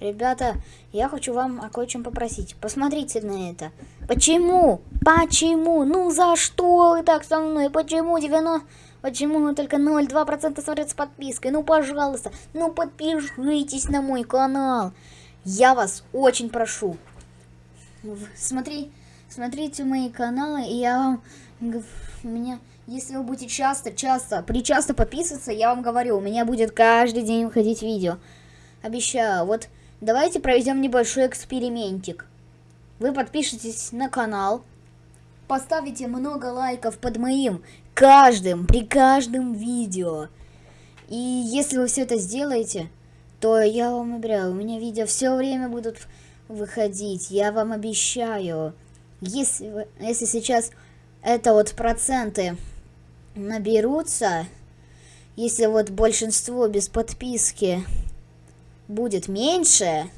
Ребята, я хочу вам о кое-чем попросить. Посмотрите на это. Почему? Почему? Ну за что вы так со мной? Почему 90... Почему только 0,2% смотрят с подпиской? Ну, пожалуйста, ну подпишитесь на мой канал. Я вас очень прошу. Смотри, смотрите мои каналы, и я вам... У меня... Если вы будете часто, часто, причасто подписываться, я вам говорю, у меня будет каждый день выходить видео. Обещаю. Вот давайте проведем небольшой экспериментик. Вы подпишитесь на канал, поставите много лайков под моим каждым, при каждом видео. И если вы все это сделаете, то я вам обещаю, у меня видео все время будут выходить. Я вам обещаю. Если, если сейчас это вот проценты наберутся, если вот большинство без подписки будет меньше,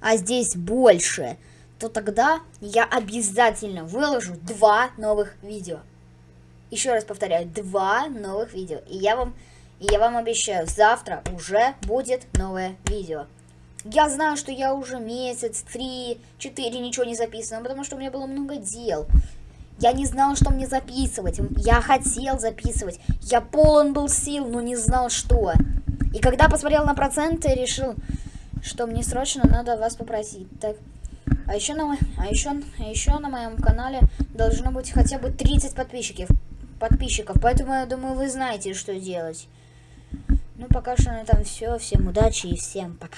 а здесь больше, то тогда я обязательно выложу два новых видео. Еще раз повторяю, два новых видео. И я вам, я вам обещаю, завтра уже будет новое видео. Я знаю, что я уже месяц, три, четыре ничего не записано, потому что у меня было много дел. Я не знал, что мне записывать. Я хотел записывать. Я полон был сил, но не знал, что. И когда посмотрел на проценты, решил, что мне срочно надо вас попросить. Так, а еще на, а еще, а еще на моем канале должно быть хотя бы 30 подписчиков. Подписчиков, поэтому я думаю, вы знаете, что делать. Ну, пока что на этом все. Всем удачи и всем пока.